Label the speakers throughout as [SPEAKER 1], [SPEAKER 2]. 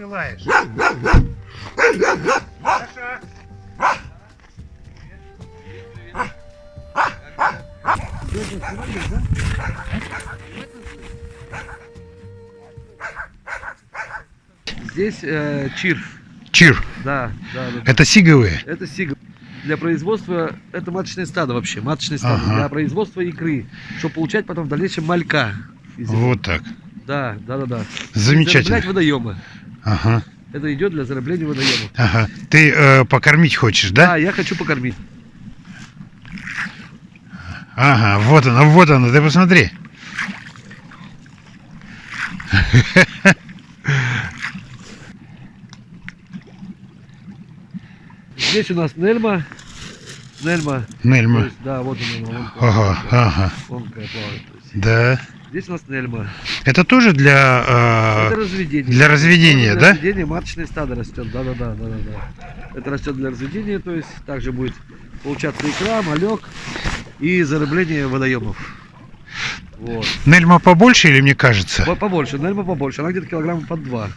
[SPEAKER 1] ты лаешь?
[SPEAKER 2] Здесь э, чир.
[SPEAKER 1] Чир.
[SPEAKER 2] Да, да, да.
[SPEAKER 1] Это сиговые?
[SPEAKER 2] Это сига. Для производства, это маточное стадо вообще, маточное стадо.
[SPEAKER 1] Ага.
[SPEAKER 2] Для производства икры, чтобы получать потом в дальнейшем малька.
[SPEAKER 1] Вот так.
[SPEAKER 2] Да, да, да, да.
[SPEAKER 1] Замечательно.
[SPEAKER 2] Зараблять водоемы.
[SPEAKER 1] Ага.
[SPEAKER 2] Это идет для зарабления водоемов.
[SPEAKER 1] Ага. Ты э, покормить хочешь, да?
[SPEAKER 2] Да, я хочу покормить.
[SPEAKER 1] Ага, вот оно, вот оно, ты посмотри.
[SPEAKER 2] Здесь у нас Нельма. Нельма.
[SPEAKER 1] Нельма.
[SPEAKER 2] есть, да, вот она, вон,
[SPEAKER 1] Ага, ага.
[SPEAKER 2] вон. То есть,
[SPEAKER 1] Да.
[SPEAKER 2] Здесь у нас Нельма.
[SPEAKER 1] Это тоже для...
[SPEAKER 2] Это
[SPEAKER 1] э,
[SPEAKER 2] разведение.
[SPEAKER 1] для разведения, да?
[SPEAKER 2] Для разведения маточное стадо растет. Да, да, да, да, да, да. Это растет для разведения, то есть также будет получаться икра, малек и зарабление водоемов. Вот.
[SPEAKER 1] Нельма побольше или мне кажется?
[SPEAKER 2] По- Побольше, нельма побольше. Она где-то килограмм под два.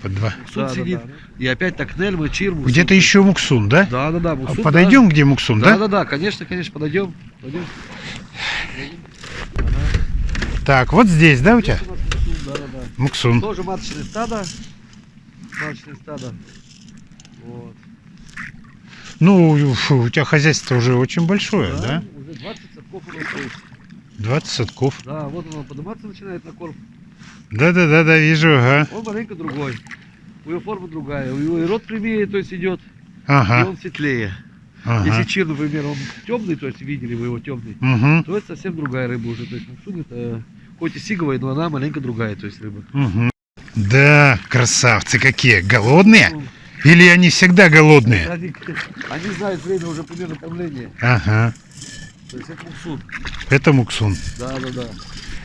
[SPEAKER 1] По два.
[SPEAKER 2] Муксун
[SPEAKER 3] Да, да,
[SPEAKER 2] сидит.
[SPEAKER 3] да.
[SPEAKER 2] И опять так нельма, чир, муксун.
[SPEAKER 1] Где-то еще муксун, да?
[SPEAKER 2] Да, да, да.
[SPEAKER 1] А
[SPEAKER 2] муксун,
[SPEAKER 1] Подойдем, где муксун,
[SPEAKER 2] Да,
[SPEAKER 1] да?
[SPEAKER 2] да, да, конечно, конечно, подойдем. Пойдем.
[SPEAKER 1] Так, вот здесь, да, у тебя?
[SPEAKER 2] Муксун, да, да, да.
[SPEAKER 1] Муксун.
[SPEAKER 2] Тоже маточное стадо. Маточное стадо. Вот.
[SPEAKER 1] Ну, фу, у тебя хозяйство уже очень большое, да?
[SPEAKER 2] Уже 20 садков у нас есть.
[SPEAKER 1] 20 садков.
[SPEAKER 2] Да, вот он подниматься начинает на корм.
[SPEAKER 1] Да-да-да-да, вижу, ага.
[SPEAKER 2] Он маленько другой. У него форма другая. У него и рот прямее, то есть идет, и
[SPEAKER 1] Ага,
[SPEAKER 2] он светлее.
[SPEAKER 1] Ага.
[SPEAKER 2] Если чир, например, он темный, то есть видели вы его темный,
[SPEAKER 1] Угу,
[SPEAKER 2] то это совсем другая рыба уже. То есть муксун это хоть и сиговая, но она маленько другая, то есть рыба.
[SPEAKER 1] угу. Да, красавцы какие, голодные? Или они всегда голодные?
[SPEAKER 2] Они, они знают время уже примерно кормления.
[SPEAKER 1] Ага,
[SPEAKER 2] То есть это муксун.
[SPEAKER 1] это муксун.
[SPEAKER 2] Да, да, да.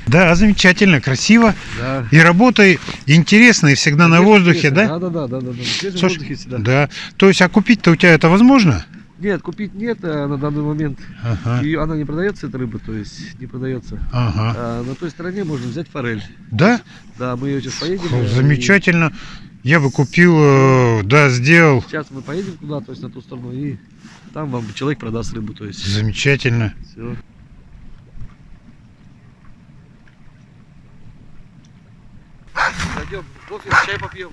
[SPEAKER 1] Да, замечательно, красиво.
[SPEAKER 2] да.
[SPEAKER 1] И работа интересная, и всегда на воздухе, да?
[SPEAKER 2] Да, да, да, да, да.
[SPEAKER 1] Слушай,
[SPEAKER 2] воздухе всегда.
[SPEAKER 1] Да. То есть, а купить-то у тебя это возможно?
[SPEAKER 2] Нет, купить нет а на данный момент.
[SPEAKER 1] Ага,
[SPEAKER 2] Ее, она не продается, эта рыба, то есть не продается.
[SPEAKER 1] ага.
[SPEAKER 2] А на той стороне можно взять форель.
[SPEAKER 1] Да?
[SPEAKER 2] Да, мы ее сейчас поедем.
[SPEAKER 1] Фу, Замечательно. Я бы купил, э, да, сделал.
[SPEAKER 2] и Сейчас мы поедем туда, то есть на ту сторону, и там вам человек продаст рыбу, то есть
[SPEAKER 1] Замечательно.
[SPEAKER 2] все. Пойдем, кофе, чай попьем.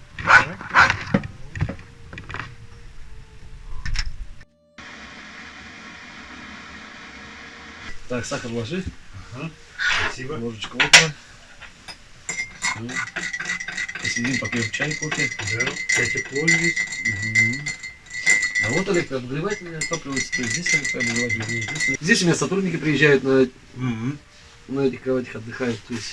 [SPEAKER 2] Так, сахар ложи,
[SPEAKER 1] Спасибо.
[SPEAKER 2] ложечку. Всё. Посидим, попьем чай, кофе.
[SPEAKER 1] Да, тепло здесь.
[SPEAKER 2] Мгм. А вот Олег, обогревательное топливо, то есть здесь Олег обогреватель, здесь. Здесь у меня сотрудники приезжают на, на этих кроватях отдыхают, то есть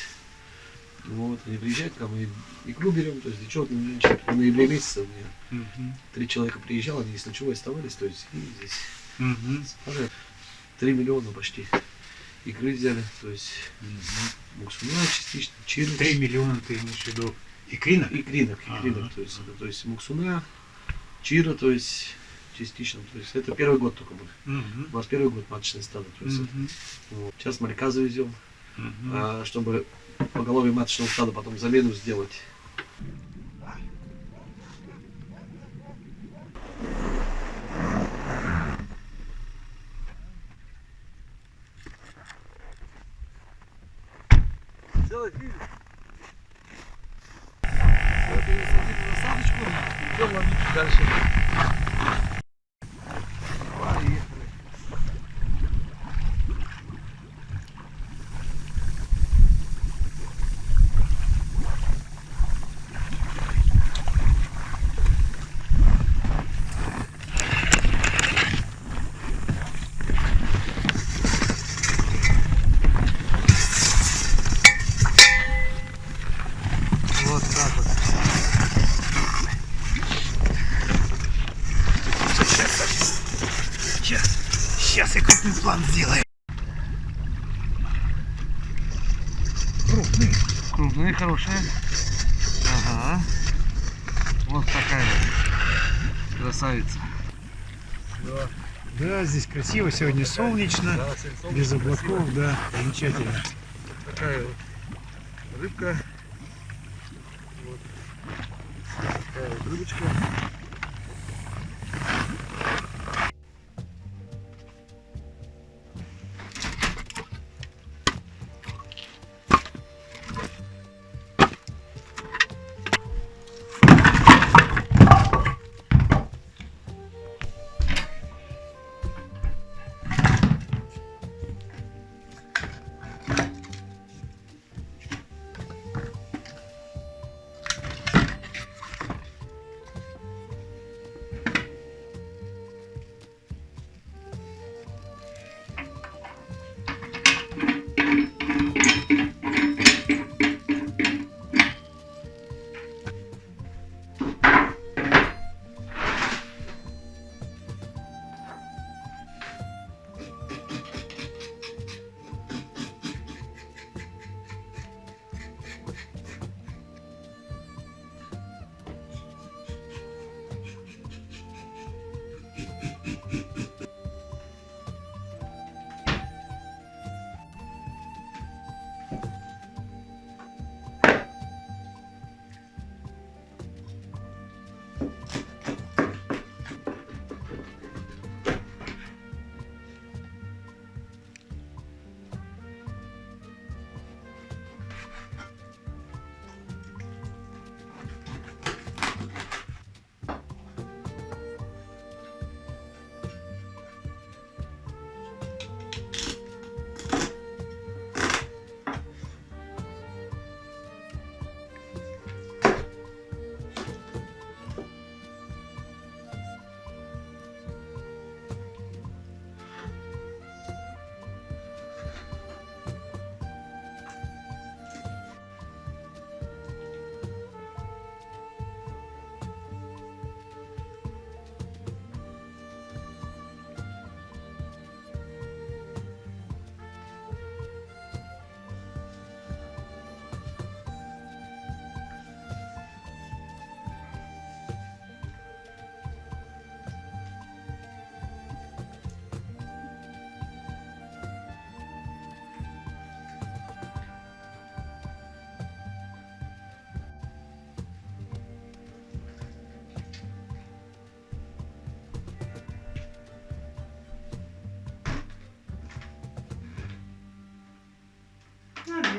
[SPEAKER 2] вот, они приезжают, там и икру берем, то есть для чего в ноябре месяце у меня три человека приезжало, они с ночевой оставались, то есть и здесь уже 3 миллиона почти икры взяли, то есть муксуна частично, чили.
[SPEAKER 1] Три миллиона ты имеешь в виду?
[SPEAKER 2] Икринок,
[SPEAKER 1] Ага.
[SPEAKER 2] икринок, то есть это, то есть муксуна, чира, то есть частично, то есть это первый год только мы. У нас первый год маточное стадо, то есть это, вот. сейчас малька завезем, а, чтобы поголовье маточного стада потом замену сделать. Сделать фильм. Вот и садим насадочку, идем ловить дальше. Поехали. Вот так вот.
[SPEAKER 1] Сейчас, сейчас я сделаю. Крупный.
[SPEAKER 2] Крупные, хорошие. Ага. Вот такая красавица.
[SPEAKER 1] Да, здесь красиво, сегодня солнечно,
[SPEAKER 2] Да, сельцом
[SPEAKER 1] без
[SPEAKER 2] красиво.
[SPEAKER 1] облаков, да, замечательно.
[SPEAKER 2] Такая вот рыбка. Вот. Рыбочка.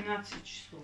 [SPEAKER 3] 12 часов.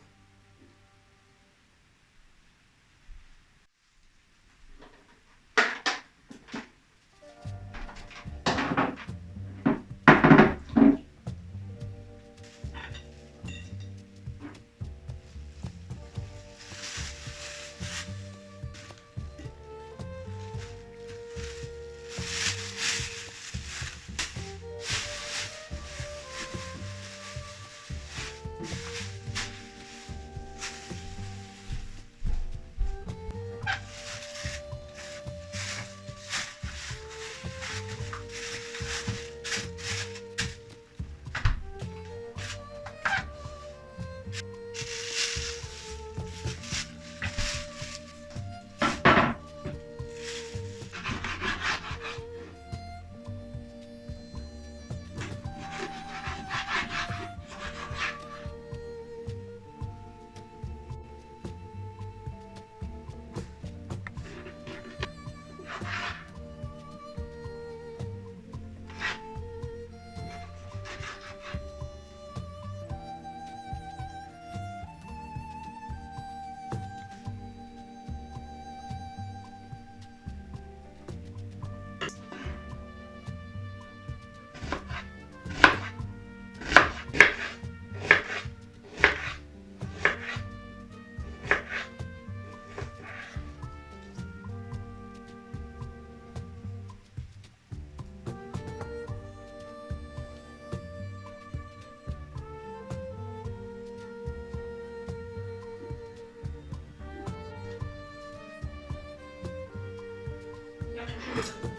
[SPEAKER 3] 个程度。